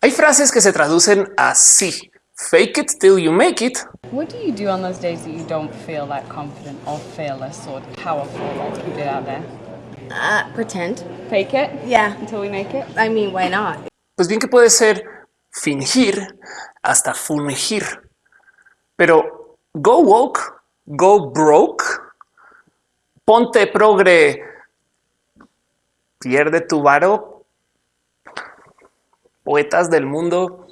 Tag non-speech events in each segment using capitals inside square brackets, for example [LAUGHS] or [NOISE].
Hay frases que se traducen así. Fake it till you make it. What do you do on those days that you don't feel that confident or fearless or powerful like you did out there? Uh, pretend. Fake it Yeah. until we make it. I mean, why not? Pues bien que puede ser fingir hasta fungir. Pero go woke, go broke, ponte progre, pierde tu varo. Poetas del mundo,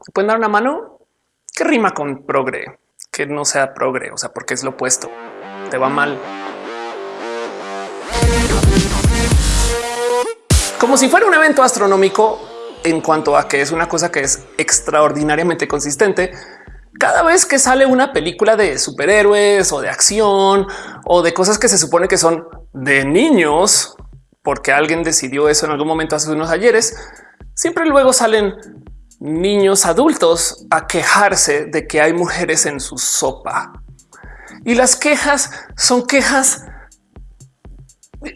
¿se pueden dar una mano? ¿Qué rima con progre? Que no sea progre, o sea, porque es lo opuesto. Te va mal. Como si fuera un evento astronómico en cuanto a que es una cosa que es extraordinariamente consistente. Cada vez que sale una película de superhéroes o de acción o de cosas que se supone que son de niños, porque alguien decidió eso en algún momento hace unos ayeres, siempre luego salen niños adultos a quejarse de que hay mujeres en su sopa. Y las quejas son quejas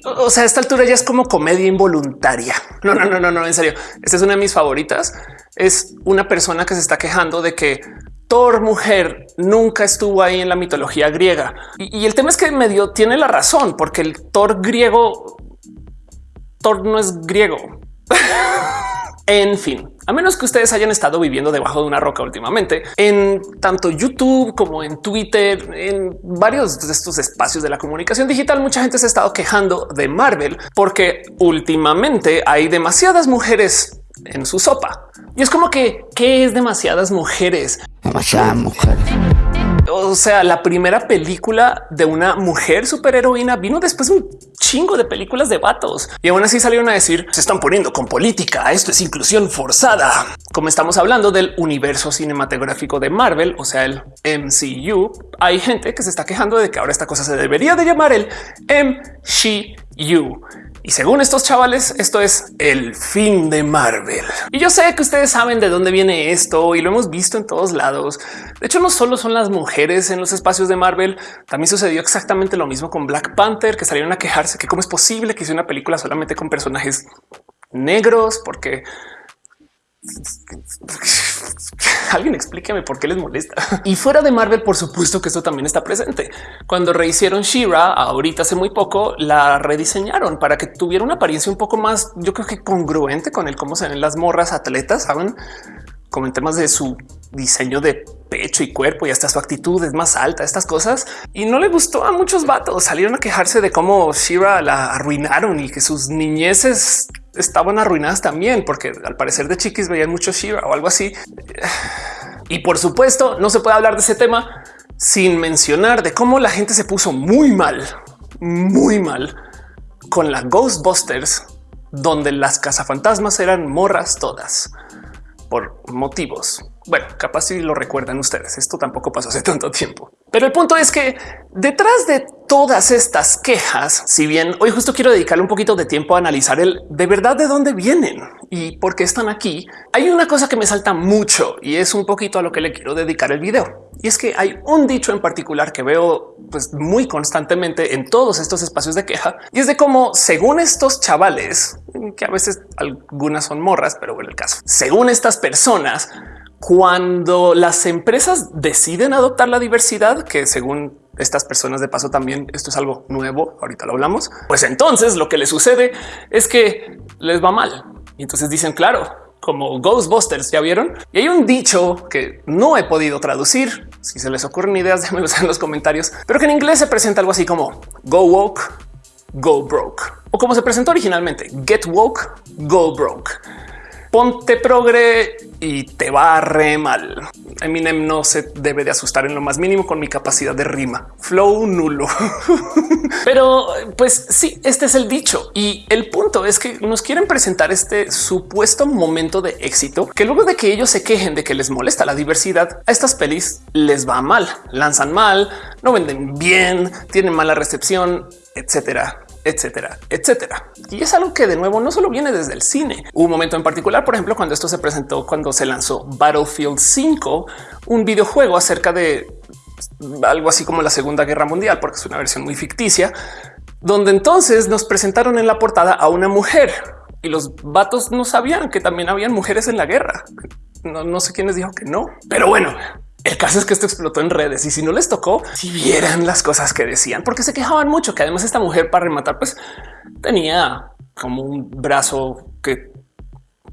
o sea, a esta altura ya es como comedia involuntaria. No, no, no, no, no, en serio. Esta es una de mis favoritas. Es una persona que se está quejando de que Thor mujer nunca estuvo ahí en la mitología griega. Y, y el tema es que medio tiene la razón, porque el Thor griego, Thor no es griego. [LAUGHS] En fin, a menos que ustedes hayan estado viviendo debajo de una roca últimamente, en tanto YouTube como en Twitter, en varios de estos espacios de la comunicación digital, mucha gente se ha estado quejando de Marvel porque últimamente hay demasiadas mujeres en su sopa. Y es como que, ¿qué es demasiadas mujeres? Demasiadas mujeres. O sea, la primera película de una mujer superheroína vino después de un chingo de películas de vatos y aún así salieron a decir se están poniendo con política. Esto es inclusión forzada. Como estamos hablando del universo cinematográfico de Marvel, o sea, el MCU, hay gente que se está quejando de que ahora esta cosa se debería de llamar el MCU. Y según estos chavales, esto es el fin de Marvel. Y yo sé que ustedes saben de dónde viene esto y lo hemos visto en todos lados. De hecho, no solo son las mujeres en los espacios de Marvel, también sucedió exactamente lo mismo con Black Panther, que salieron a quejarse que cómo es posible que hice una película solamente con personajes negros, porque [LAUGHS] alguien explíqueme por qué les molesta. Y fuera de Marvel, por supuesto que esto también está presente. Cuando rehicieron Shira, ahorita hace muy poco la rediseñaron para que tuviera una apariencia un poco más, yo creo que congruente con el cómo se ven las morras atletas, saben, como en temas de su diseño de pecho y cuerpo y hasta su actitud es más alta, estas cosas. Y no le gustó a muchos vatos. Salieron a quejarse de cómo Shira la arruinaron y que sus niñeces estaban arruinadas también, porque al parecer de chiquis veían mucho Shira o algo así. Y por supuesto, no se puede hablar de ese tema sin mencionar de cómo la gente se puso muy mal, muy mal con la Ghostbusters, donde las cazafantasmas eran morras todas por motivos. Bueno, capaz si lo recuerdan ustedes. Esto tampoco pasó hace tanto tiempo. Pero el punto es que detrás de todas estas quejas, si bien hoy justo quiero dedicarle un poquito de tiempo a analizar el de verdad de dónde vienen y por qué están aquí, hay una cosa que me salta mucho y es un poquito a lo que le quiero dedicar el video. Y es que hay un dicho en particular que veo pues muy constantemente en todos estos espacios de queja y es de cómo según estos chavales, que a veces algunas son morras, pero bueno, el caso, según estas personas, cuando las empresas deciden adoptar la diversidad, que según estas personas de paso también esto es algo nuevo, ahorita lo hablamos, pues entonces lo que les sucede es que les va mal. Y entonces dicen, claro, como Ghostbusters, ya vieron. Y hay un dicho que no he podido traducir. Si se les ocurren ideas, [LAUGHS] déjenmelo en los comentarios, pero que en inglés se presenta algo así como go woke, go broke o como se presentó originalmente get woke, go broke ponte progre y te va re mal. Eminem no se debe de asustar en lo más mínimo con mi capacidad de rima. Flow nulo. [LAUGHS] Pero pues sí, este es el dicho. Y el punto es que nos quieren presentar este supuesto momento de éxito que luego de que ellos se quejen de que les molesta la diversidad, a estas pelis les va mal, lanzan mal, no venden bien, tienen mala recepción, etcétera etcétera, etcétera. Y es algo que de nuevo no solo viene desde el cine. Un momento en particular, por ejemplo, cuando esto se presentó, cuando se lanzó Battlefield 5, un videojuego acerca de algo así como la Segunda Guerra Mundial, porque es una versión muy ficticia, donde entonces nos presentaron en la portada a una mujer y los vatos no sabían que también habían mujeres en la guerra. No, no sé quiénes dijo que no, pero bueno, el caso es que esto explotó en redes y si no les tocó, si vieran las cosas que decían, porque se quejaban mucho que además esta mujer para rematar, pues tenía como un brazo que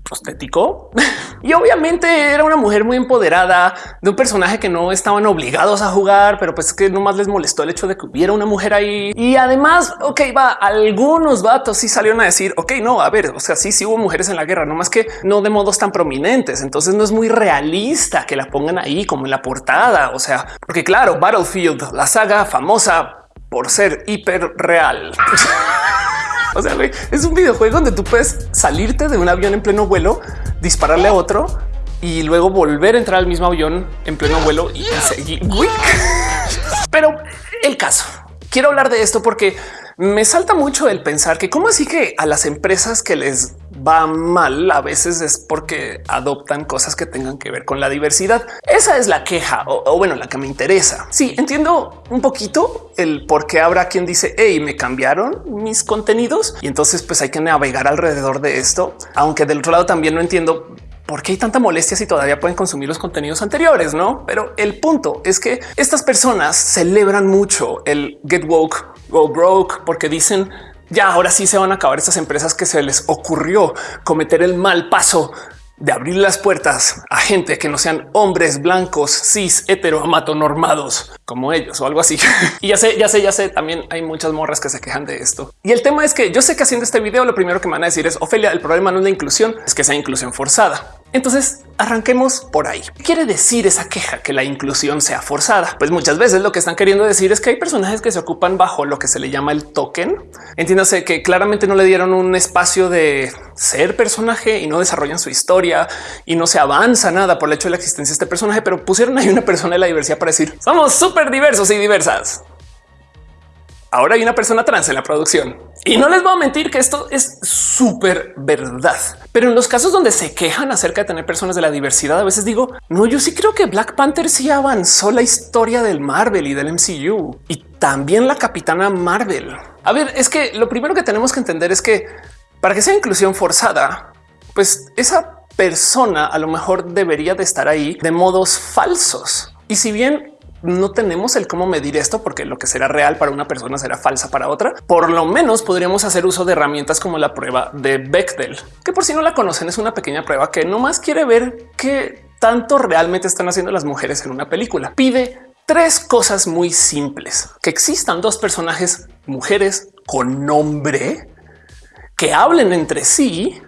prostético [LAUGHS] y obviamente era una mujer muy empoderada de un personaje que no estaban obligados a jugar, pero pues que nomás les molestó el hecho de que hubiera una mujer ahí. Y además, ok, va, algunos vatos sí salieron a decir, ok, no, a ver, o sea, sí, sí hubo mujeres en la guerra, no más que no de modos tan prominentes. Entonces no es muy realista que la pongan ahí como en la portada. O sea, porque claro, Battlefield, la saga famosa por ser hiper real. [LAUGHS] O sea, es un videojuego donde tú puedes salirte de un avión en pleno vuelo, dispararle a otro y luego volver a entrar al mismo avión en pleno vuelo y seguir. [LAUGHS] Pero el caso, quiero hablar de esto porque me salta mucho el pensar que cómo así que a las empresas que les va mal a veces es porque adoptan cosas que tengan que ver con la diversidad. Esa es la queja o, bueno, la que me interesa. Sí, entiendo un poquito el por qué habrá quien dice hey, me cambiaron mis contenidos y entonces pues hay que navegar alrededor de esto. Aunque del otro lado también no entiendo ¿Por qué hay tanta molestia si todavía pueden consumir los contenidos anteriores? No, pero el punto es que estas personas celebran mucho el get woke o broke porque dicen ya ahora sí se van a acabar estas empresas que se les ocurrió cometer el mal paso de abrir las puertas a gente que no sean hombres blancos, cis, normados como ellos o algo así. [LAUGHS] y ya sé, ya sé, ya sé, también hay muchas morras que se quejan de esto. Y el tema es que yo sé que haciendo este video lo primero que me van a decir es, Ofelia, el problema no es la inclusión, es que sea inclusión forzada. Entonces arranquemos por ahí. ¿Qué quiere decir esa queja que la inclusión sea forzada? Pues muchas veces lo que están queriendo decir es que hay personajes que se ocupan bajo lo que se le llama el token. Entiéndase que claramente no le dieron un espacio de ser personaje y no desarrollan su historia y no se avanza nada por el hecho de la existencia de este personaje, pero pusieron ahí una persona de la diversidad para decir somos súper diversos y diversas ahora hay una persona trans en la producción. Y no les voy a mentir que esto es súper verdad. Pero en los casos donde se quejan acerca de tener personas de la diversidad, a veces digo, no, yo sí creo que Black Panther sí avanzó la historia del Marvel y del MCU y también la capitana Marvel. A ver, es que lo primero que tenemos que entender es que para que sea inclusión forzada, pues esa persona a lo mejor debería de estar ahí de modos falsos. Y si bien no tenemos el cómo medir esto porque lo que será real para una persona será falsa para otra. Por lo menos podríamos hacer uso de herramientas como la prueba de Bechdel, que por si no la conocen es una pequeña prueba que no más quiere ver qué tanto realmente están haciendo las mujeres en una película. Pide tres cosas muy simples, que existan dos personajes mujeres con nombre que hablen entre sí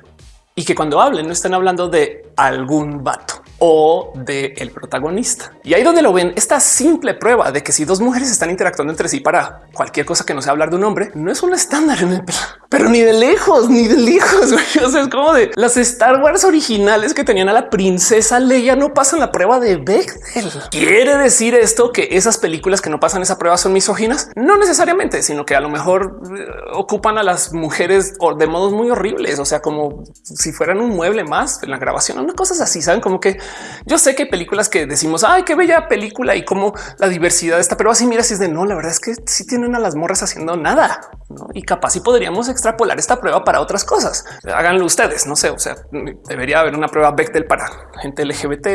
y que cuando hablen no estén hablando de algún vato o de el protagonista. Y ahí donde lo ven, esta simple prueba de que si dos mujeres están interactuando entre sí para cualquier cosa que no sea hablar de un hombre, no es un estándar en el pero ni de lejos, ni de lejos. [LAUGHS] O sea, es como de las Star Wars originales que tenían a la princesa Leia no pasan la prueba de Bechdel. ¿Quiere decir esto que esas películas que no pasan esa prueba son misóginas? No necesariamente, sino que a lo mejor eh, ocupan a las mujeres de modos muy horribles. O sea, como si fueran un mueble más en la grabación, una cosas así. Saben como que yo sé que hay películas que decimos, ay, qué bella película y cómo la diversidad está, pero así mira, si es de no, la verdad es que sí tienen a las morras haciendo nada y capaz si podríamos extrapolar esta prueba para otras cosas. Háganlo ustedes. No sé, o sea, debería haber una prueba Bechdel para gente LGBT.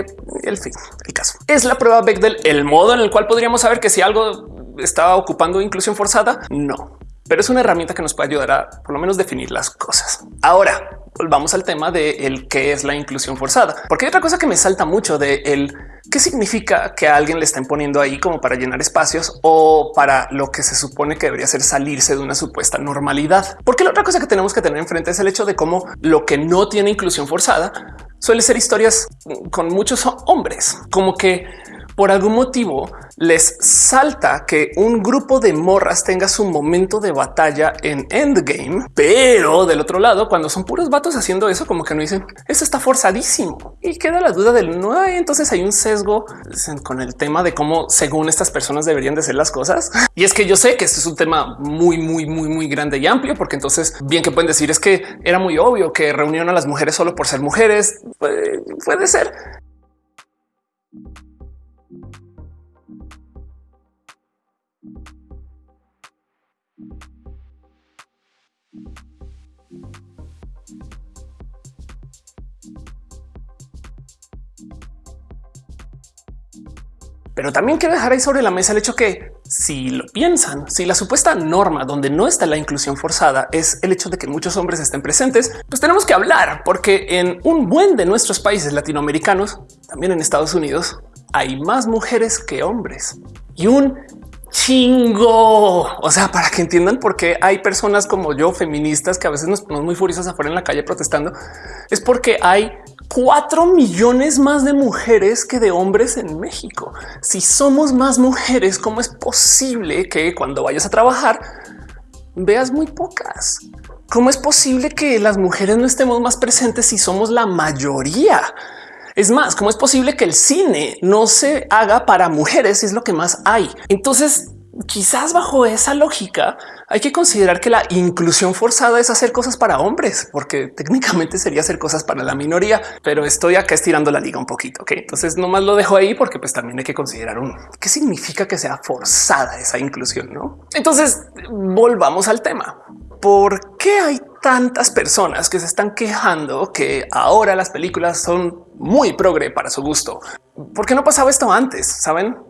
El fin, el caso es la prueba Bechdel, el modo en el cual podríamos saber que si algo estaba ocupando inclusión forzada, no, pero es una herramienta que nos puede ayudar a por lo menos definir las cosas. Ahora, volvamos al tema de el qué es la inclusión forzada, porque hay otra cosa que me salta mucho de el qué significa que a alguien le estén poniendo ahí como para llenar espacios o para lo que se supone que debería ser salirse de una supuesta normalidad. Porque la otra cosa que tenemos que tener enfrente es el hecho de cómo lo que no tiene inclusión forzada suele ser historias con muchos hombres, como que por algún motivo les salta que un grupo de morras tenga su momento de batalla en Endgame, pero del otro lado, cuando son puros vatos haciendo eso, como que no dicen eso está forzadísimo y queda la duda del no. Entonces hay un sesgo con el tema de cómo, según estas personas, deberían de ser las cosas. Y es que yo sé que este es un tema muy, muy, muy, muy grande y amplio, porque entonces bien que pueden decir es que era muy obvio que reunieron a las mujeres solo por ser mujeres. Puede, puede ser. Pero también quiero dejar ahí sobre la mesa el hecho que si lo piensan, si la supuesta norma donde no está la inclusión forzada es el hecho de que muchos hombres estén presentes, pues tenemos que hablar porque en un buen de nuestros países latinoamericanos, también en Estados Unidos, hay más mujeres que hombres y un chingo. O sea, para que entiendan por qué hay personas como yo, feministas, que a veces nos ponemos muy furiosas afuera en la calle protestando, es porque hay cuatro millones más de mujeres que de hombres en México. Si somos más mujeres, ¿cómo es posible que cuando vayas a trabajar veas muy pocas? ¿Cómo es posible que las mujeres no estemos más presentes si somos la mayoría? Es más, ¿cómo es posible que el cine no se haga para mujeres? Es lo que más hay. Entonces, quizás bajo esa lógica hay que considerar que la inclusión forzada es hacer cosas para hombres, porque técnicamente sería hacer cosas para la minoría, pero estoy acá estirando la liga un poquito. ¿ok? Entonces nomás lo dejo ahí porque pues también hay que considerar un qué significa que sea forzada esa inclusión. No? Entonces volvamos al tema. ¿Por qué hay tantas personas que se están quejando que ahora las películas son muy progre para su gusto? ¿Por qué no pasaba esto antes? Saben?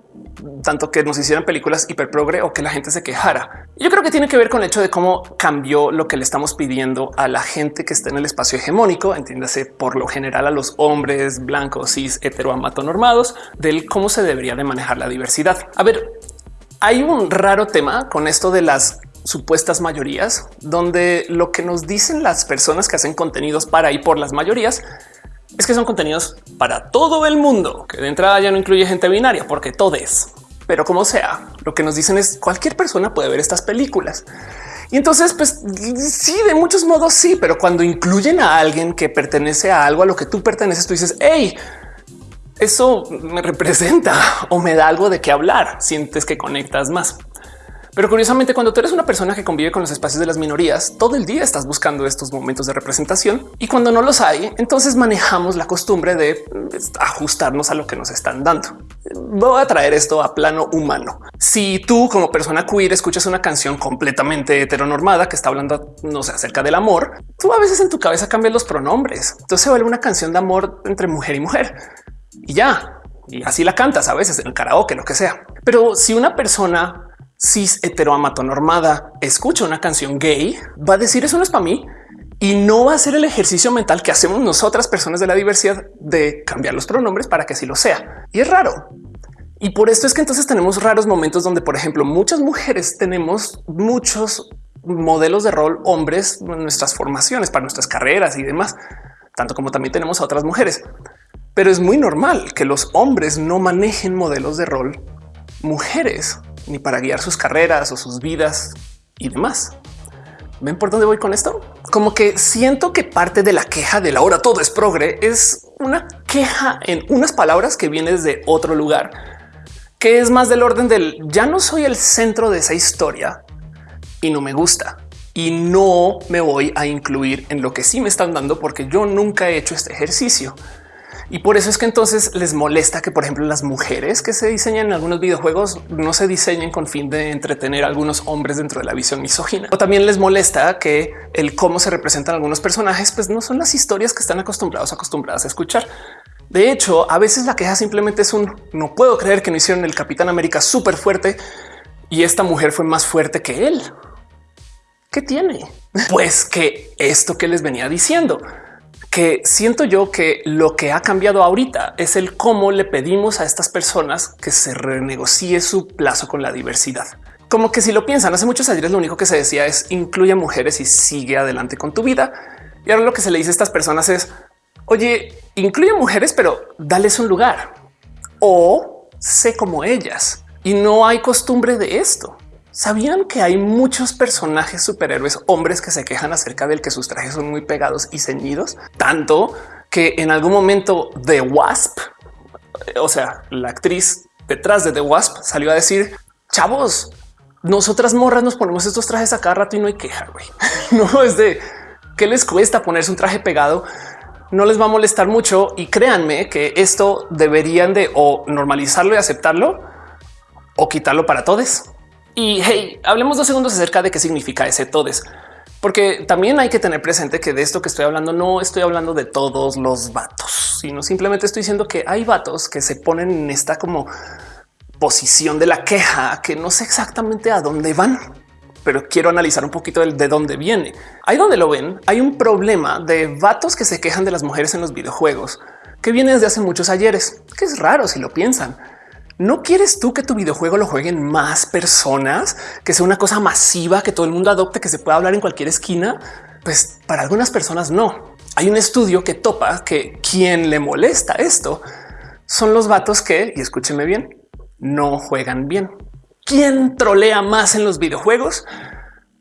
Tanto que nos hicieran películas hiper progre o que la gente se quejara. Yo creo que tiene que ver con el hecho de cómo cambió lo que le estamos pidiendo a la gente que está en el espacio hegemónico, entiéndase por lo general a los hombres blancos, cis, heteroamatonormados, del cómo se debería de manejar la diversidad. A ver, hay un raro tema con esto de las supuestas mayorías, donde lo que nos dicen las personas que hacen contenidos para y por las mayorías es que son contenidos para todo el mundo, que de entrada ya no incluye gente binaria, porque todo es. Pero como sea, lo que nos dicen es cualquier persona puede ver estas películas. Y entonces, pues sí, de muchos modos sí, pero cuando incluyen a alguien que pertenece a algo a lo que tú perteneces, tú dices, hey, eso me representa [LAUGHS] o me da algo de qué hablar. Sientes que conectas más. Pero curiosamente, cuando tú eres una persona que convive con los espacios de las minorías, todo el día estás buscando estos momentos de representación y cuando no los hay, entonces manejamos la costumbre de pues, ajustarnos a lo que nos están dando. Voy a traer esto a plano humano. Si tú como persona queer escuchas una canción completamente heteronormada que está hablando, no sé, acerca del amor, tú a veces en tu cabeza cambias los pronombres. Entonces se vuelve una canción de amor entre mujer y mujer y ya. Y así la cantas a veces en el karaoke, lo que sea. Pero si una persona cis heteroamatonormada escucha una canción gay, va a decir eso no es para mí y no va a ser el ejercicio mental que hacemos nosotras personas de la diversidad de cambiar los pronombres para que así lo sea. Y es raro. Y por esto es que entonces tenemos raros momentos donde, por ejemplo, muchas mujeres tenemos muchos modelos de rol hombres en nuestras formaciones para nuestras carreras y demás, tanto como también tenemos a otras mujeres. Pero es muy normal que los hombres no manejen modelos de rol mujeres ni para guiar sus carreras o sus vidas y demás. ¿Ven por dónde voy con esto? Como que siento que parte de la queja de la hora todo es progre es una queja en unas palabras que viene de otro lugar, que es más del orden del ya no soy el centro de esa historia y no me gusta y no me voy a incluir en lo que sí me están dando porque yo nunca he hecho este ejercicio. Y por eso es que entonces les molesta que, por ejemplo, las mujeres que se diseñan en algunos videojuegos no se diseñen con fin de entretener a algunos hombres dentro de la visión misógina. O también les molesta que el cómo se representan algunos personajes, pues no son las historias que están acostumbrados, acostumbradas a escuchar. De hecho, a veces la queja simplemente es un no puedo creer que no hicieron el Capitán América súper fuerte y esta mujer fue más fuerte que él. ¿Qué tiene? [LAUGHS] Pues que esto que les venía diciendo que siento yo que lo que ha cambiado ahorita es el cómo le pedimos a estas personas que se renegocie su plazo con la diversidad. Como que si lo piensan, hace muchos años lo único que se decía es incluye mujeres y sigue adelante con tu vida. Y ahora lo que se le dice a estas personas es, oye, incluye mujeres, pero dales un lugar o sé como ellas. Y no hay costumbre de esto. ¿Sabían que hay muchos personajes superhéroes hombres que se quejan acerca del que sus trajes son muy pegados y ceñidos? Tanto que en algún momento The Wasp, o sea, la actriz detrás de The Wasp salió a decir, chavos, nosotras morras nos ponemos estos trajes a cada rato y no hay queja, güey. [LAUGHS] No es de qué les cuesta ponerse un traje pegado. No les va a molestar mucho y créanme que esto deberían de o normalizarlo y aceptarlo o quitarlo para todos. Y hey, hablemos dos segundos acerca de qué significa ese todes, porque también hay que tener presente que de esto que estoy hablando no estoy hablando de todos los vatos, sino simplemente estoy diciendo que hay vatos que se ponen en esta como posición de la queja que no sé exactamente a dónde van pero quiero analizar un poquito de dónde viene. Ahí donde lo ven, hay un problema de vatos que se quejan de las mujeres en los videojuegos, que viene desde hace muchos ayeres, que es raro si lo piensan. ¿No quieres tú que tu videojuego lo jueguen más personas, que sea una cosa masiva, que todo el mundo adopte, que se pueda hablar en cualquier esquina? Pues para algunas personas no. Hay un estudio que topa que quien le molesta esto son los vatos que, y escúchenme bien, no juegan bien. ¿Quién trolea más en los videojuegos?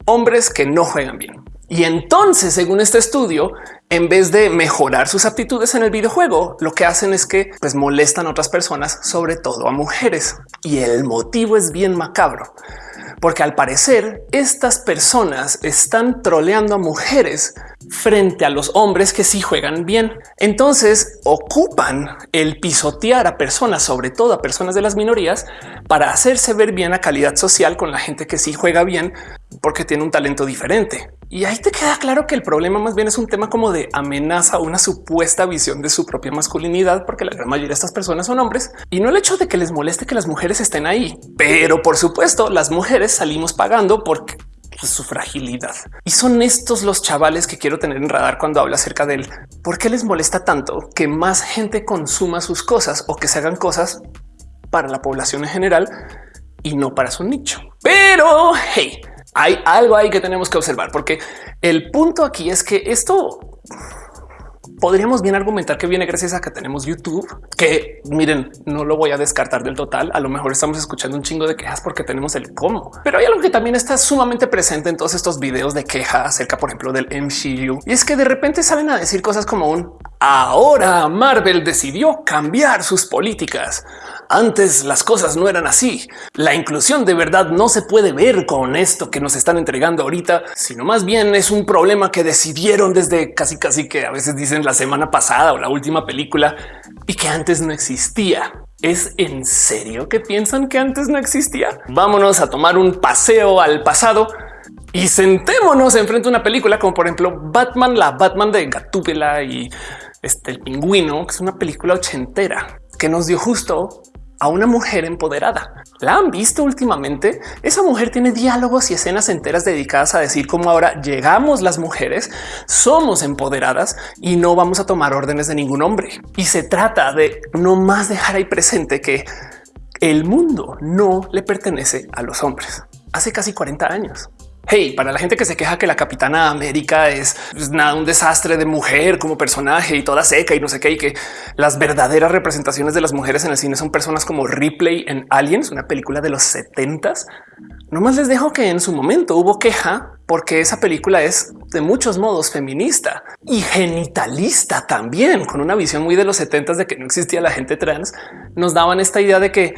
Hombres que no juegan bien. Y entonces, según este estudio, en vez de mejorar sus aptitudes en el videojuego, lo que hacen es que pues, molestan a otras personas, sobre todo a mujeres. Y el motivo es bien macabro, porque al parecer estas personas están troleando a mujeres frente a los hombres que sí juegan bien. Entonces ocupan el pisotear a personas, sobre todo a personas de las minorías, para hacerse ver bien a calidad social con la gente que sí juega bien porque tiene un talento diferente. Y ahí te queda claro que el problema más bien es un tema como de amenaza a una supuesta visión de su propia masculinidad, porque la gran mayoría de estas personas son hombres y no el hecho de que les moleste que las mujeres estén ahí. Pero por supuesto, las mujeres salimos pagando porque su fragilidad. Y son estos los chavales que quiero tener en radar cuando habla acerca de él. ¿Por qué les molesta tanto que más gente consuma sus cosas o que se hagan cosas para la población en general y no para su nicho? Pero hey, hay algo ahí que tenemos que observar, porque el punto aquí es que esto podríamos bien argumentar que viene gracias a que tenemos YouTube, que miren, no lo voy a descartar del total. A lo mejor estamos escuchando un chingo de quejas porque tenemos el cómo, pero hay algo que también está sumamente presente en todos estos videos de queja acerca, por ejemplo, del MCU. Y es que de repente salen a decir cosas como un ahora Marvel decidió cambiar sus políticas. Antes las cosas no eran así. La inclusión de verdad no se puede ver con esto que nos están entregando ahorita, sino más bien es un problema que decidieron desde casi casi que a veces dicen la semana pasada o la última película y que antes no existía. ¿Es en serio que piensan que antes no existía? Vámonos a tomar un paseo al pasado y sentémonos enfrente a una película como por ejemplo Batman, la Batman de Gatúbela y este el pingüino, que es una película ochentera que nos dio justo a una mujer empoderada. ¿La han visto últimamente? Esa mujer tiene diálogos y escenas enteras dedicadas a decir cómo ahora llegamos las mujeres, somos empoderadas y no vamos a tomar órdenes de ningún hombre. Y se trata de no más dejar ahí presente que el mundo no le pertenece a los hombres. Hace casi 40 años. Hey, para la gente que se queja que la Capitana América es pues, nada, un desastre de mujer como personaje y toda seca y no sé qué, y que las verdaderas representaciones de las mujeres en el cine son personas como Ripley en Aliens, una película de los 70 No más les dejo que en su momento hubo queja porque esa película es de muchos modos feminista y genitalista también, con una visión muy de los 70 de que no existía la gente trans. Nos daban esta idea de que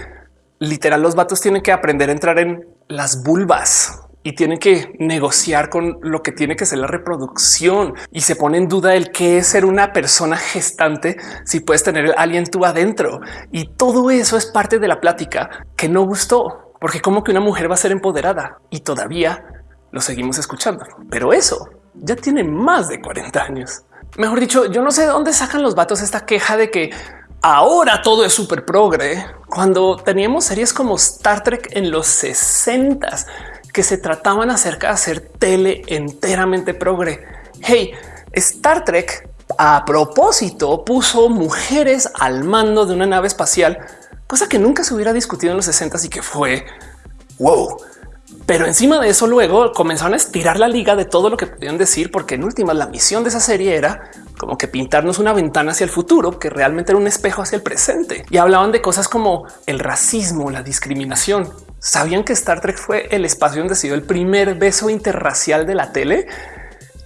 literal los vatos tienen que aprender a entrar en las vulvas y tienen que negociar con lo que tiene que ser la reproducción y se pone en duda el qué es ser una persona gestante si puedes tener el alien tú adentro. Y todo eso es parte de la plática que no gustó, porque como que una mujer va a ser empoderada y todavía lo seguimos escuchando. Pero eso ya tiene más de 40 años. Mejor dicho, yo no sé de dónde sacan los vatos esta queja de que ahora todo es súper progre cuando teníamos series como Star Trek en los 60 que se trataban acerca de hacer tele enteramente progre. Hey, Star Trek a propósito puso mujeres al mando de una nave espacial, cosa que nunca se hubiera discutido en los 60 y que fue wow. Pero encima de eso luego comenzaron a estirar la liga de todo lo que podían decir, porque en última la misión de esa serie era como que pintarnos una ventana hacia el futuro, que realmente era un espejo hacia el presente. Y hablaban de cosas como el racismo, la discriminación, ¿Sabían que Star Trek fue el espacio donde se dio el primer beso interracial de la tele?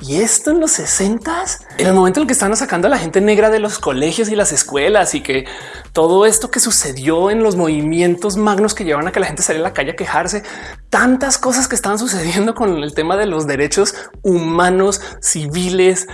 Y esto en los 60 en el momento en el que estaban sacando a la gente negra de los colegios y las escuelas y que todo esto que sucedió en los movimientos magnos que llevan a que la gente saliera a la calle a quejarse, tantas cosas que estaban sucediendo con el tema de los derechos humanos civiles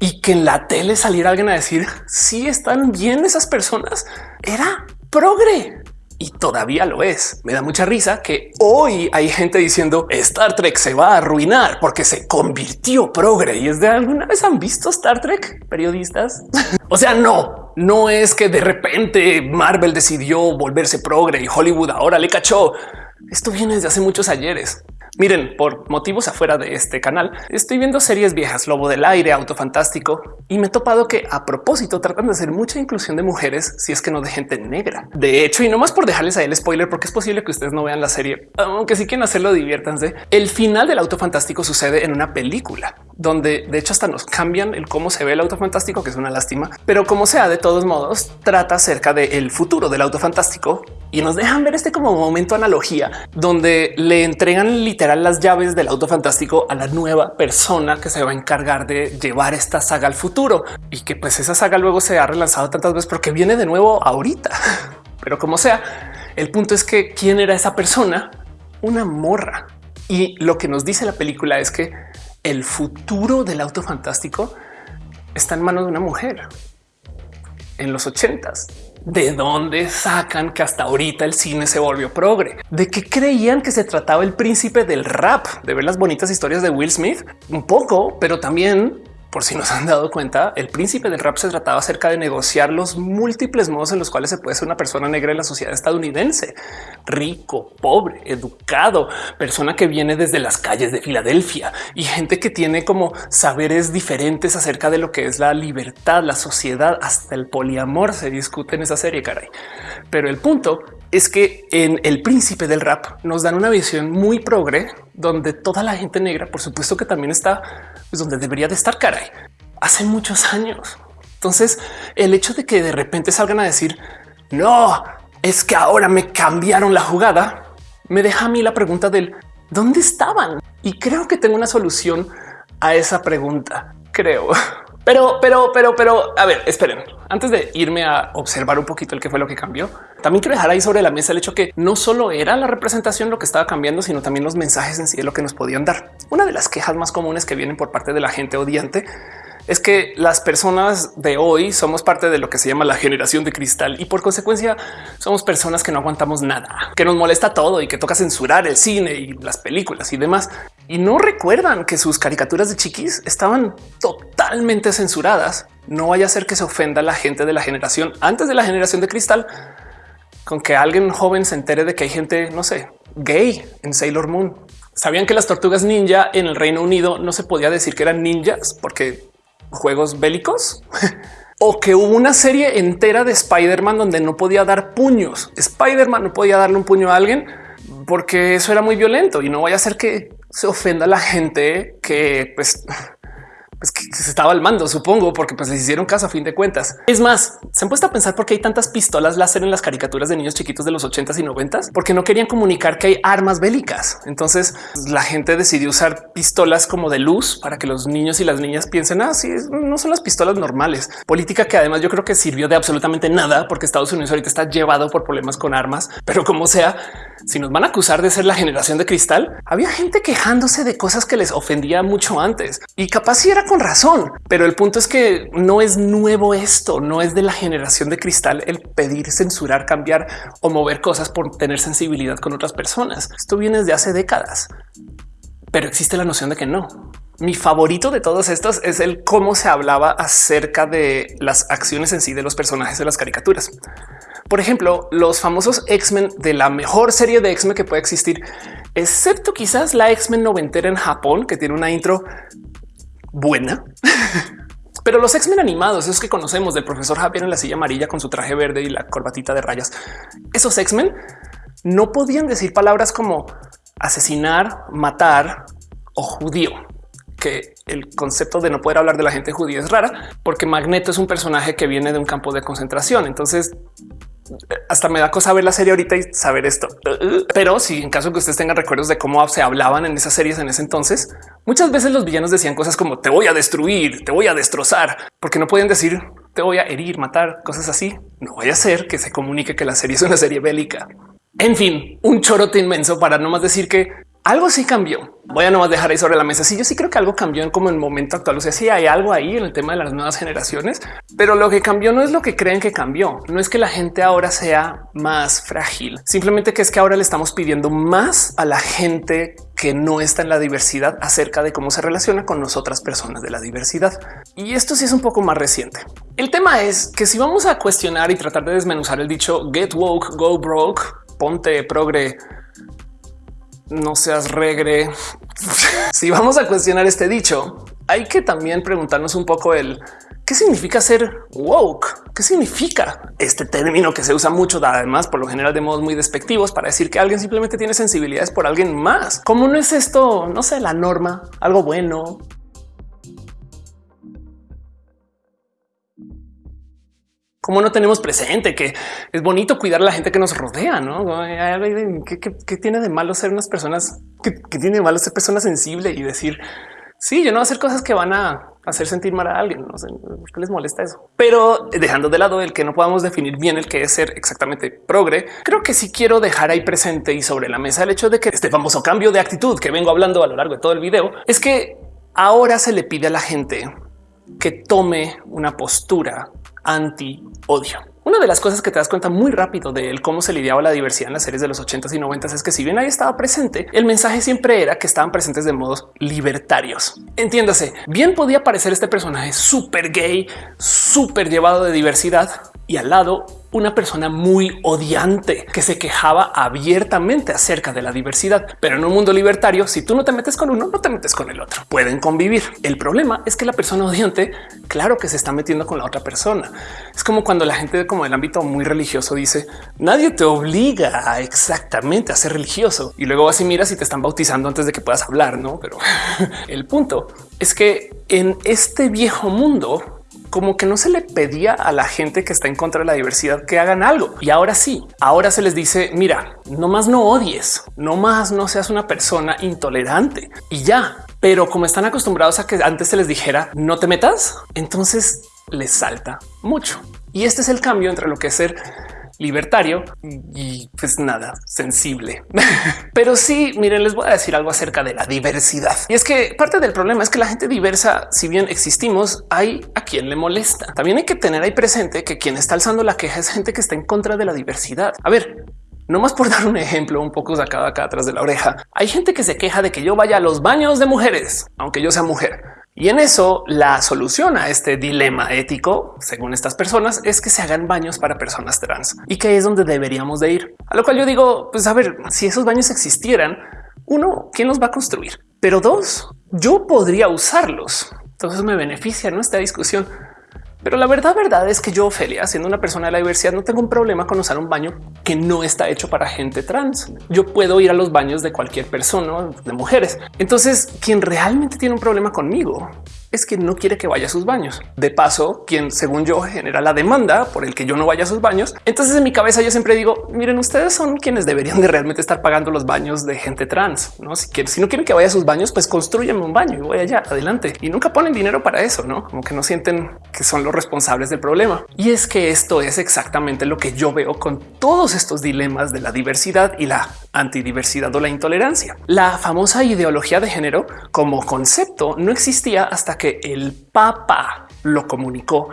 y que en la tele saliera alguien a decir si están bien esas personas era progre. Y todavía lo es. Me da mucha risa que hoy hay gente diciendo Star Trek se va a arruinar porque se convirtió progre y es de alguna vez han visto Star Trek periodistas. [LAUGHS] o sea, no, no es que de repente Marvel decidió volverse progre y Hollywood ahora le cachó. Esto viene desde hace muchos ayeres. Miren, por motivos afuera de este canal, estoy viendo series viejas, Lobo del Aire, Auto Fantástico, y me he topado que a propósito tratan de hacer mucha inclusión de mujeres si es que no de gente negra. De hecho, y no más por dejarles ahí el spoiler, porque es posible que ustedes no vean la serie, aunque si quieren hacerlo, diviértanse. El final del Auto Fantástico sucede en una película donde de hecho hasta nos cambian el cómo se ve el auto fantástico, que es una lástima, pero como sea, de todos modos, trata acerca del futuro del auto fantástico y nos dejan ver este como momento analogía donde le entregan las llaves del auto fantástico a la nueva persona que se va a encargar de llevar esta saga al futuro y que pues esa saga luego se ha relanzado tantas veces porque viene de nuevo ahorita. [LAUGHS] Pero como sea, el punto es que quién era esa persona, una morra. Y lo que nos dice la película es que el futuro del auto fantástico está en manos de una mujer en los ochentas. ¿De dónde sacan que hasta ahorita el cine se volvió progre? ¿De qué creían que se trataba el príncipe del rap? ¿De ver las bonitas historias de Will Smith? Un poco, pero también por si nos han dado cuenta, el príncipe del rap se trataba acerca de negociar los múltiples modos en los cuales se puede ser una persona negra en la sociedad estadounidense, rico, pobre, educado, persona que viene desde las calles de Filadelfia y gente que tiene como saberes diferentes acerca de lo que es la libertad, la sociedad, hasta el poliamor se discute en esa serie, caray. Pero el punto es que en El Príncipe del Rap nos dan una visión muy progre, donde toda la gente negra, por supuesto que también está pues, donde debería de estar, caray, hace muchos años. Entonces, el hecho de que de repente salgan a decir, no, es que ahora me cambiaron la jugada, me deja a mí la pregunta del dónde estaban. Y creo que tengo una solución a esa pregunta, creo. [LAUGHS] Pero, pero, pero, pero, a ver, esperen. Antes de irme a observar un poquito el que fue lo que cambió, también quiero dejar ahí sobre la mesa el hecho que no solo era la representación lo que estaba cambiando, sino también los mensajes en sí de lo que nos podían dar. Una de las quejas más comunes que vienen por parte de la gente odiante es que las personas de hoy somos parte de lo que se llama la generación de cristal y por consecuencia somos personas que no aguantamos nada, que nos molesta todo y que toca censurar el cine y las películas y demás. Y no recuerdan que sus caricaturas de chiquis estaban totalmente censuradas. No vaya a ser que se ofenda a la gente de la generación antes de la generación de cristal con que alguien joven se entere de que hay gente, no sé, gay en Sailor Moon. Sabían que las tortugas ninja en el Reino Unido no se podía decir que eran ninjas porque juegos bélicos [LAUGHS] o que hubo una serie entera de Spider-Man donde no podía dar puños. Spider-Man no podía darle un puño a alguien porque eso era muy violento y no vaya a ser que se ofenda a la gente que pues pues que se estaba al mando, supongo, porque pues les hicieron caso a fin de cuentas. Es más, se han puesto a pensar por qué hay tantas pistolas láser en las caricaturas de niños chiquitos de los 80s y 90s, porque no querían comunicar que hay armas bélicas. Entonces la gente decidió usar pistolas como de luz para que los niños y las niñas piensen así, ah, no son las pistolas normales. Política que además yo creo que sirvió de absolutamente nada porque Estados Unidos ahorita está llevado por problemas con armas, pero como sea, si nos van a acusar de ser la generación de cristal, había gente quejándose de cosas que les ofendía mucho antes y capaz si era con razón, pero el punto es que no es nuevo esto, no es de la generación de cristal el pedir, censurar, cambiar o mover cosas por tener sensibilidad con otras personas. Esto viene desde hace décadas, pero existe la noción de que no. Mi favorito de todos estos es el cómo se hablaba acerca de las acciones en sí de los personajes de las caricaturas. Por ejemplo, los famosos X-Men de la mejor serie de X-Men que puede existir, excepto quizás la X-Men noventera en Japón, que tiene una intro buena. [LAUGHS] Pero los X-Men animados, esos que conocemos del profesor Javier en la silla amarilla con su traje verde y la corbatita de rayas, esos X-Men no podían decir palabras como asesinar, matar o judío, que el concepto de no poder hablar de la gente judía es rara porque Magneto es un personaje que viene de un campo de concentración. Entonces hasta me da cosa ver la serie ahorita y saber esto. Pero si en caso que ustedes tengan recuerdos de cómo se hablaban en esas series en ese entonces, muchas veces los villanos decían cosas como te voy a destruir, te voy a destrozar, porque no pueden decir te voy a herir, matar, cosas así. No vaya a ser que se comunique que la serie es una serie bélica. En fin, un chorote inmenso para no más decir que algo sí cambió Voy a nomás dejar ahí sobre la mesa. Sí, yo sí creo que algo cambió en como el momento actual. O sea, sí hay algo ahí en el tema de las nuevas generaciones, pero lo que cambió no es lo que creen que cambió. No es que la gente ahora sea más frágil, simplemente que es que ahora le estamos pidiendo más a la gente que no está en la diversidad acerca de cómo se relaciona con nosotras personas de la diversidad. Y esto sí es un poco más reciente. El tema es que si vamos a cuestionar y tratar de desmenuzar el dicho get woke, go broke, ponte progre, no seas regre. [LAUGHS] si vamos a cuestionar este dicho, hay que también preguntarnos un poco el qué significa ser woke. ¿Qué significa este término que se usa mucho, además por lo general de modos muy despectivos para decir que alguien simplemente tiene sensibilidades por alguien más? ¿Cómo no es esto? No sé, la norma, algo bueno, como no tenemos presente que es bonito cuidar a la gente que nos rodea, no? ¿Qué, tiene de malo ser unas personas que, tiene de malo ser personas sensibles y decir sí, yo no voy a hacer cosas que van a hacer sentir mal a alguien. No sé por qué les molesta eso, pero dejando de lado el que no podamos definir bien el que es ser exactamente progre, creo que sí quiero dejar ahí presente y sobre la mesa el hecho de que este famoso cambio de actitud que vengo hablando a lo largo de todo el video es que ahora se le pide a la gente que tome una postura anti odio. Una de las cosas que te das cuenta muy rápido de él, cómo se lidiaba la diversidad en las series de los 80s y 90s es que si bien ahí estaba presente, el mensaje siempre era que estaban presentes de modos libertarios. Entiéndase, bien podía parecer este personaje súper gay, súper llevado de diversidad y al lado una persona muy odiante que se quejaba abiertamente acerca de la diversidad. Pero en un mundo libertario, si tú no te metes con uno, no te metes con el otro. Pueden convivir. El problema es que la persona odiante, claro que se está metiendo con la otra persona. Es como cuando la gente como el ámbito muy religioso dice nadie te obliga exactamente a ser religioso y luego así miras y te están bautizando antes de que puedas hablar, no? Pero [LAUGHS] el punto es que en este viejo mundo como que no se le pedía a la gente que está en contra de la diversidad que hagan algo. Y ahora sí, ahora se les dice, mira, no más no odies, no más no seas una persona intolerante y ya. Pero como están acostumbrados a que antes se les dijera no te metas, entonces les salta mucho. Y este es el cambio entre lo que es ser libertario y pues nada sensible. [LAUGHS] Pero sí, miren, les voy a decir algo acerca de la diversidad. Y es que parte del problema es que la gente diversa, si bien existimos, hay a quien le molesta. También hay que tener ahí presente que quien está alzando la queja es gente que está en contra de la diversidad. A ver, no más por [LAUGHS] dar un ejemplo un poco sacado acá atrás de la oreja. Hay gente que se queja de que yo vaya a los baños de mujeres, aunque yo sea mujer. Y en eso la solución a este dilema ético, según estas personas, es que se hagan baños para personas trans y que es donde deberíamos de ir. A lo cual yo digo, pues a ver, si esos baños existieran, uno, ¿quién los va a construir? Pero dos, yo podría usarlos. Entonces me beneficia ¿no? esta discusión. Pero la verdad, verdad es que yo, Ophelia, siendo una persona de la diversidad, no tengo un problema con usar un baño que no está hecho para gente trans. Yo puedo ir a los baños de cualquier persona, de mujeres. Entonces, quien realmente tiene un problema conmigo es que no quiere que vaya a sus baños. De paso, quien según yo genera la demanda por el que yo no vaya a sus baños. Entonces en mi cabeza yo siempre digo, miren, ustedes son quienes deberían de realmente estar pagando los baños de gente trans. No, si, quieren, si no quieren que vaya a sus baños, pues construyanme un baño y voy allá adelante y nunca ponen dinero para eso, no como que no sienten que son los responsables del problema. Y es que esto es exactamente lo que yo veo con todos estos dilemas de la diversidad y la antidiversidad o la intolerancia. La famosa ideología de género como concepto no existía hasta que el Papa lo comunicó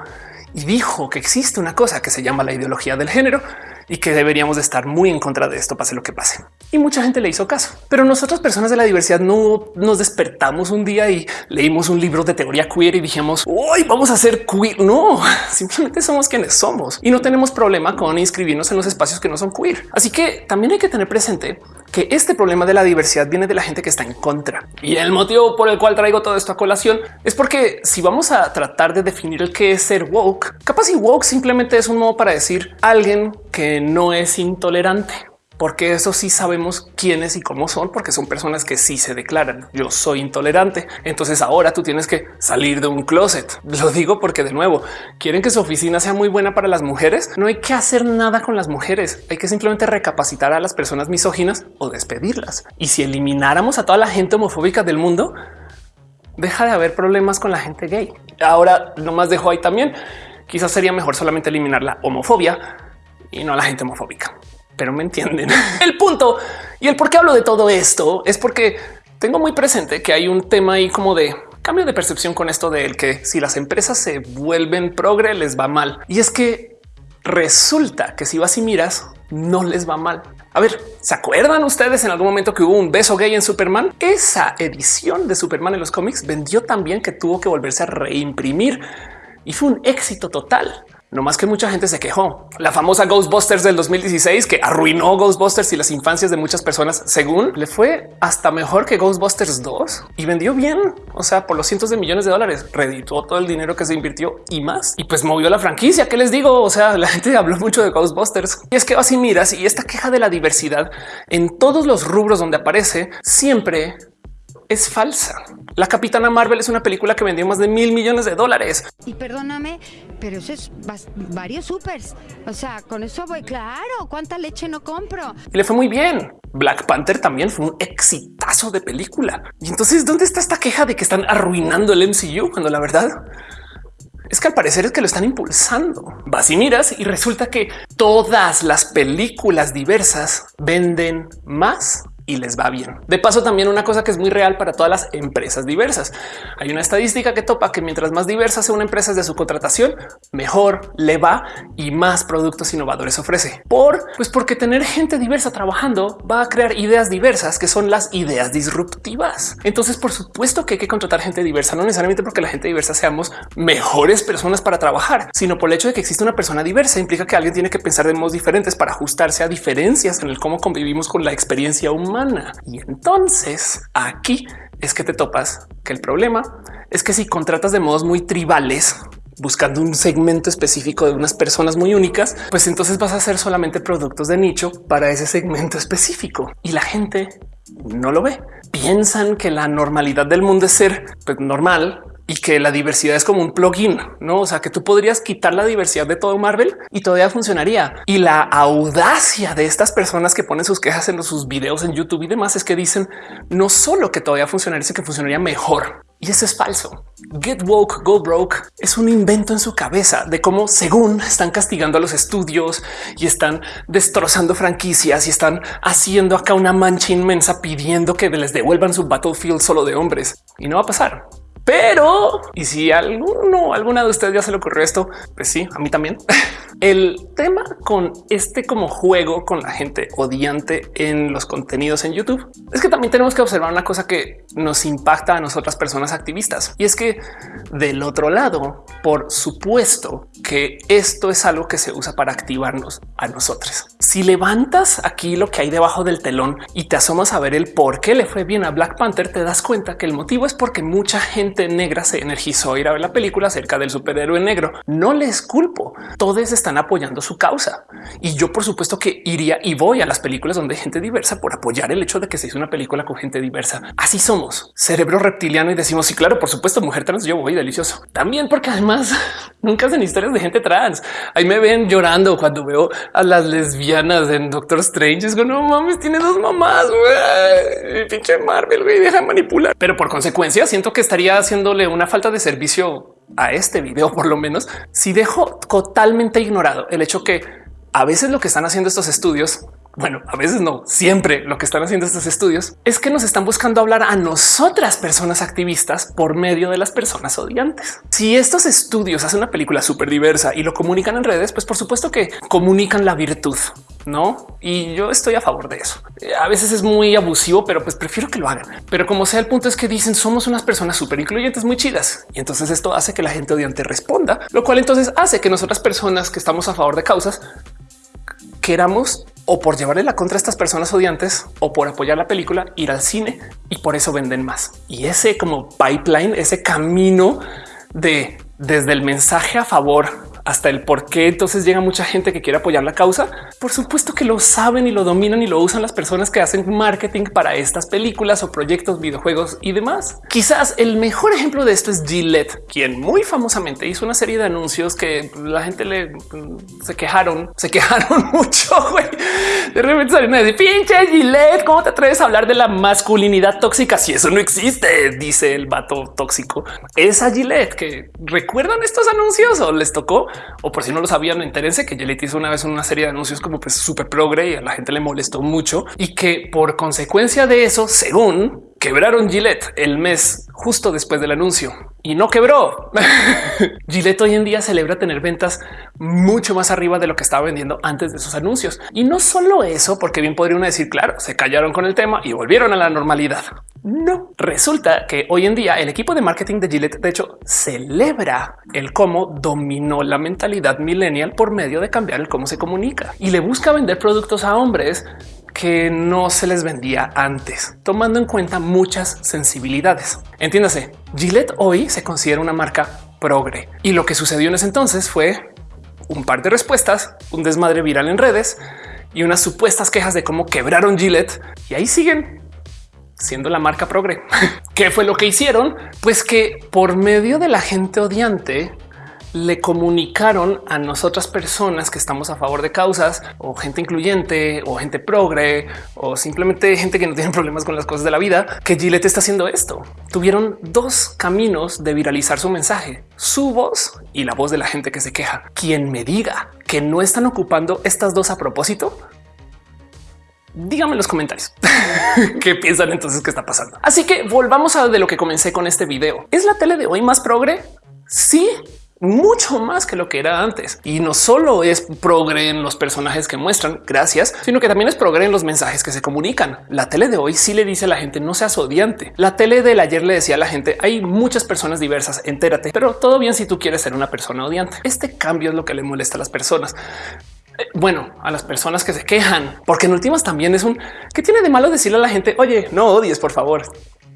y dijo que existe una cosa que se llama la ideología del género y que deberíamos de estar muy en contra de esto, pase lo que pase. Y mucha gente le hizo caso, pero nosotros personas de la diversidad no nos despertamos un día y leímos un libro de teoría queer y dijimos hoy vamos a ser queer. No, [LAUGHS] simplemente somos quienes somos y no tenemos problema con inscribirnos en los espacios que no son queer. Así que también hay que tener presente que este problema de la diversidad viene de la gente que está en contra. Y el motivo por el cual traigo todo esto a colación es porque si vamos a tratar de definir el que es ser woke, capaz y woke simplemente es un modo para decir alguien que no es intolerante porque eso sí sabemos quiénes y cómo son, porque son personas que sí se declaran yo soy intolerante. Entonces ahora tú tienes que salir de un closet. Lo digo porque de nuevo quieren que su oficina sea muy buena para las mujeres. No hay que hacer nada con las mujeres. Hay que simplemente recapacitar a las personas misóginas o despedirlas. Y si elimináramos a toda la gente homofóbica del mundo, deja de haber problemas con la gente gay. Ahora no más dejo ahí también. Quizás sería mejor solamente eliminar la homofobia y no a la gente homofóbica pero me entienden. [LAUGHS] el punto y el por qué hablo de todo esto es porque tengo muy presente que hay un tema ahí como de cambio de percepción con esto del que si las empresas se vuelven progre les va mal. Y es que resulta que si vas y miras, no les va mal. A ver, ¿se acuerdan ustedes en algún momento que hubo un beso gay en Superman? Esa edición de Superman en los cómics vendió tan bien que tuvo que volverse a reimprimir y fue un éxito total. No más que mucha gente se quejó. La famosa Ghostbusters del 2016 que arruinó Ghostbusters y las infancias de muchas personas, según le fue hasta mejor que Ghostbusters 2 y vendió bien. O sea, por los cientos de millones de dólares, redituó todo el dinero que se invirtió y más. Y pues movió la franquicia. ¿Qué les digo? O sea, la gente [LAUGHS] habló mucho de Ghostbusters y es que así miras y esta queja de la diversidad en todos los rubros donde aparece siempre es falsa. La Capitana Marvel es una película que vendió más de mil millones de dólares. Y perdóname, pero eso es varios supers. O sea, con eso voy claro. ¿Cuánta leche no compro? Y le fue muy bien. Black Panther también fue un exitazo de película. Y entonces, ¿dónde está esta queja de que están arruinando el MCU cuando la verdad es que al parecer es que lo están impulsando. Vas y miras y resulta que todas las películas diversas venden más y les va bien. De paso, también una cosa que es muy real para todas las empresas diversas. Hay una estadística que topa que mientras más diversa sea una empresa de su contratación, mejor le va y más productos innovadores ofrece. Por pues porque tener gente diversa trabajando va a crear ideas diversas que son las ideas disruptivas. Entonces, por supuesto que hay que contratar gente diversa, no necesariamente porque la gente diversa seamos mejores personas para trabajar, sino por el hecho de que existe una persona diversa implica que alguien tiene que pensar de modos diferentes para ajustarse a diferencias en el cómo convivimos con la experiencia humana y entonces aquí es que te topas que el problema es que si contratas de modos muy tribales, buscando un segmento específico de unas personas muy únicas, pues entonces vas a hacer solamente productos de nicho para ese segmento específico y la gente no lo ve. Piensan que la normalidad del mundo es ser pues, normal y que la diversidad es como un plugin, no? O sea, que tú podrías quitar la diversidad de todo Marvel y todavía funcionaría. Y la audacia de estas personas que ponen sus quejas en sus videos en YouTube y demás es que dicen no solo que todavía funcionaría, sino que funcionaría mejor. Y eso es falso. Get woke, go broke es un invento en su cabeza de cómo según están castigando a los estudios y están destrozando franquicias y están haciendo acá una mancha inmensa pidiendo que les devuelvan su battlefield solo de hombres y no va a pasar. Pero y si alguno, alguna de ustedes ya se le ocurrió esto, pues sí, a mí también. [LAUGHS] El tema con este como juego con la gente odiante en los contenidos en YouTube es que también tenemos que observar una cosa que nos impacta a nosotras personas activistas y es que del otro lado, por supuesto que esto es algo que se usa para activarnos a nosotros. Si levantas aquí lo que hay debajo del telón y te asomas a ver el por qué le fue bien a Black Panther, te das cuenta que el motivo es porque mucha gente negra se energizó a ir a ver la película acerca del superhéroe negro. No les culpo. Todos están apoyando su causa y yo por supuesto que iría y voy a las películas donde hay gente diversa por apoyar el hecho de que se hizo una película con gente diversa. Así somos cerebro reptiliano y decimos sí, claro, por supuesto, mujer trans. Yo voy delicioso también, porque además [LAUGHS] nunca hacen historias de gente trans. Ahí me ven llorando cuando veo a las lesbianas en Doctor Strange. Es como no mames, tiene dos mamás. Güey. Pinche Marvel, güey, deja manipular. Pero por consecuencia, siento que estaría haciéndole una falta de servicio a este video, por lo menos, si dejo totalmente ignorado el hecho que a veces lo que están haciendo estos estudios bueno, a veces no, siempre lo que están haciendo estos estudios es que nos están buscando hablar a nosotras personas activistas por medio de las personas odiantes. Si estos estudios hacen una película súper diversa y lo comunican en redes, pues por supuesto que comunican la virtud, no? Y yo estoy a favor de eso. A veces es muy abusivo, pero pues prefiero que lo hagan. Pero como sea, el punto es que dicen somos unas personas súper incluyentes, muy chidas. Y entonces esto hace que la gente odiante responda, lo cual entonces hace que nosotras personas que estamos a favor de causas queramos o por llevarle la contra a estas personas odiantes o por apoyar la película, ir al cine y por eso venden más. Y ese como pipeline, ese camino de desde el mensaje a favor hasta el por qué entonces llega mucha gente que quiere apoyar la causa. Por supuesto que lo saben y lo dominan y lo usan las personas que hacen marketing para estas películas o proyectos, videojuegos y demás. Quizás el mejor ejemplo de esto es Gillette, quien muy famosamente hizo una serie de anuncios que la gente le se quejaron, se quejaron [LAUGHS] mucho. De repente salieron a decir pinche Gillette, ¿cómo te atreves a hablar de la masculinidad tóxica si eso no existe? Dice el vato tóxico. Esa Gillette que recuerdan estos anuncios o les tocó o por si no lo sabían, entérense que Gillette hizo una vez una serie de anuncios como pues súper progre y a la gente le molestó mucho y que por consecuencia de eso, según quebraron Gillette el mes justo después del anuncio y no quebró. [LAUGHS] Gillette hoy en día celebra tener ventas mucho más arriba de lo que estaba vendiendo antes de sus anuncios. Y no solo eso, porque bien podría uno decir, claro, se callaron con el tema y volvieron a la normalidad. No, resulta que hoy en día el equipo de marketing de Gillette, de hecho, celebra el cómo dominó la mentalidad millennial por medio de cambiar el cómo se comunica y le busca vender productos a hombres que no se les vendía antes, tomando en cuenta muchas sensibilidades. Entiéndase, Gillette hoy se considera una marca progre y lo que sucedió en ese entonces fue un par de respuestas, un desmadre viral en redes y unas supuestas quejas de cómo quebraron Gillette y ahí siguen siendo la marca progre. [LAUGHS] ¿Qué fue lo que hicieron? Pues que por medio de la gente odiante le comunicaron a nosotras personas que estamos a favor de causas o gente incluyente o gente progre o simplemente gente que no tiene [LAUGHS] problemas con las cosas de la vida que Gillette está haciendo esto. Tuvieron dos caminos de viralizar su mensaje, su voz y la voz de la gente que se queja. Quien me diga que no están ocupando estas dos a propósito, díganme en los comentarios [LAUGHS] qué piensan entonces que está pasando. Así que volvamos a de lo que comencé con este video. ¿Es la tele de hoy más progre? Sí, mucho más que lo que era antes. Y no solo es progre en los personajes que muestran, gracias, sino que también es progre en los mensajes que se comunican. La tele de hoy sí le dice a la gente no seas odiante. La tele del ayer le decía a la gente hay muchas personas diversas, entérate, pero todo bien si tú quieres ser una persona odiante. Este cambio es lo que le molesta a las personas eh, bueno, a las personas que se quejan, porque en últimas también es un que tiene de malo decirle a la gente, oye, no odies, por favor,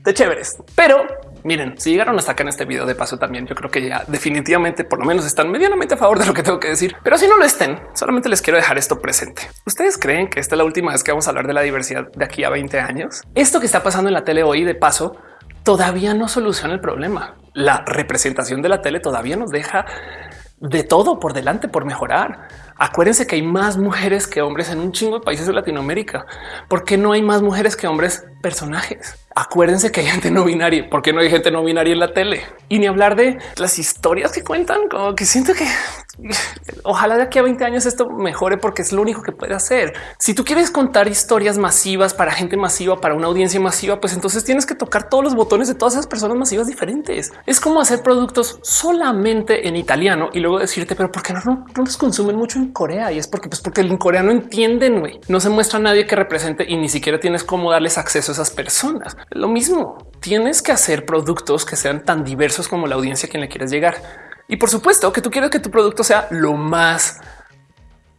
de chéveres. Pero miren, si llegaron hasta acá en este video de paso también, yo creo que ya definitivamente por lo menos están medianamente a favor de lo que tengo que decir. Pero si no lo estén, solamente les quiero dejar esto presente. ¿Ustedes creen que esta es la última vez que vamos a hablar de la diversidad de aquí a 20 años? Esto que está pasando en la tele hoy de paso todavía no soluciona el problema. La representación de la tele todavía nos deja de todo por delante por mejorar. Acuérdense que hay más mujeres que hombres en un chingo de países de Latinoamérica. ¿Por qué no hay más mujeres que hombres personajes? Acuérdense que hay [LAUGHS] gente no binaria. ¿Por qué no hay gente no binaria en la tele? Y ni hablar de las historias que cuentan, como que siento que ojalá de aquí a 20 años esto mejore porque es lo único que puede hacer. Si tú quieres contar historias masivas para gente masiva, para una audiencia masiva, pues entonces tienes que tocar todos los botones de todas esas personas masivas diferentes. Es como hacer productos solamente en italiano y luego decirte, pero ¿por qué no, no, los consumen mucho en Corea? Y es porque, pues porque en Corea no entienden, güey. No se muestra a nadie que represente y ni siquiera tienes cómo darles acceso a esas personas. Lo mismo, tienes que hacer productos que sean tan diversos como la audiencia a quien le quieres llegar. Y por supuesto que tú quieres que tu producto sea lo más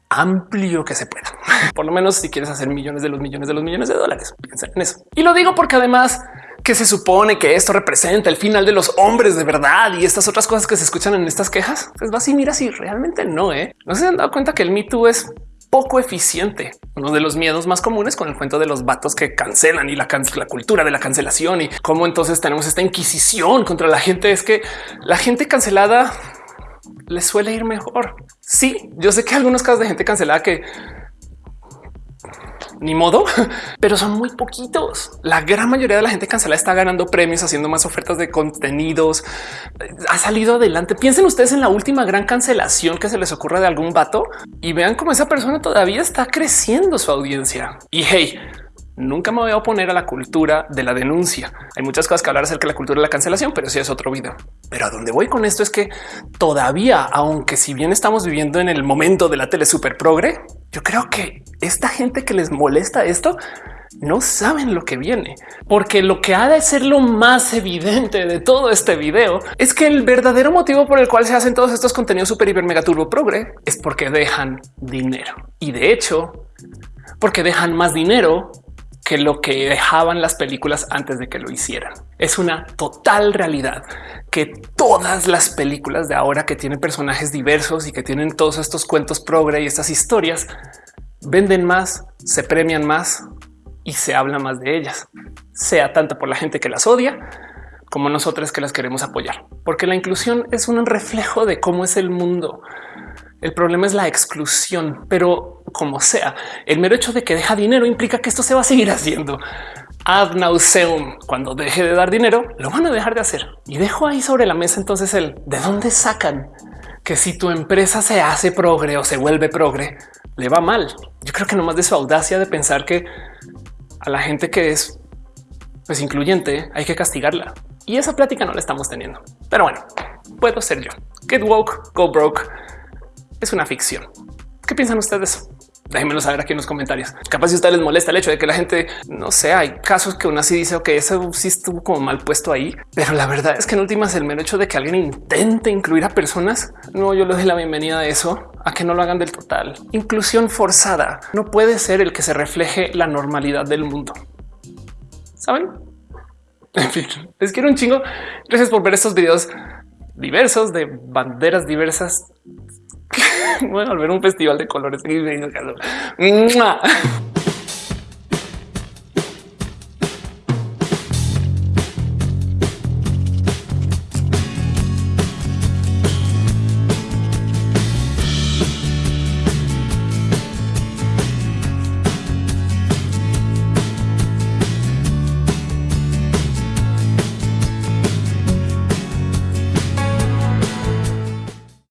amplio que se pueda. [LAUGHS] Por lo menos si quieres hacer millones de los millones de los millones de dólares, piensa en eso. Y lo digo porque además que se supone que esto representa el final de los hombres de verdad y estas otras cosas que se escuchan en estas quejas, pues vas y mira si realmente no, ¿eh? no se han dado cuenta que el Me Too es poco eficiente. Uno de los miedos más comunes con el cuento de los vatos que cancelan y la, la cultura de la cancelación y cómo entonces tenemos esta inquisición contra la gente es que la gente cancelada le suele ir mejor. Sí, yo sé que algunos casos de gente cancelada que ni modo, [LAUGHS] pero son muy poquitos. La gran mayoría de la gente cancelada está ganando premios, haciendo más ofertas de contenidos. Ha salido adelante. Piensen ustedes en la última gran cancelación que se les ocurra de algún vato y vean cómo esa persona todavía está creciendo su audiencia. Y hey, Nunca me voy a oponer a la cultura de la denuncia. Hay muchas cosas que hablar acerca de la cultura de la cancelación, pero sí es otro video. Pero a dónde voy con esto es que todavía, aunque si bien estamos viviendo en el momento de la tele super progre, yo creo que esta gente que les molesta esto no saben lo que viene, porque lo que ha de ser lo más evidente de todo este video es que el verdadero motivo por el cual se hacen todos estos contenidos super hiper mega turbo progre es porque dejan dinero y de hecho, porque dejan más dinero que lo que dejaban las películas antes de que lo hicieran. Es una total realidad que todas las películas de ahora que tienen personajes diversos y que tienen todos estos cuentos progre y estas historias venden más, se premian más y se habla más de ellas, sea tanto por la gente que las odia como nosotros que las queremos apoyar, porque la inclusión es un reflejo de cómo es el mundo. El problema es la exclusión, pero como sea, el mero hecho de que deja dinero implica que esto se va a seguir haciendo ad nauseum. Cuando deje de dar dinero, lo van a dejar de hacer. Y dejo ahí sobre la mesa entonces el de dónde sacan que si tu empresa se hace progre o se vuelve progre, le va mal. Yo creo que no más de su audacia de pensar que a la gente que es pues incluyente, hay que castigarla. Y esa plática no la estamos teniendo. Pero bueno, puedo ser yo. Get woke, go broke. Es una ficción. ¿Qué piensan ustedes? Déjenmelo saber aquí en los comentarios. Capaz si ustedes les molesta el hecho de que la gente no sé, hay casos que uno así dice que eso sí estuvo como mal puesto ahí, pero la verdad es que en últimas el mero hecho de que alguien intente incluir a personas, no, yo le doy la bienvenida a eso, a que no lo hagan del total. Inclusión forzada no puede ser el que se refleje la normalidad del mundo. Saben? [LAUGHS] En fin, les quiero un chingo. Gracias por ver estos videos diversos de banderas diversas. Voy a volver un festival de colores.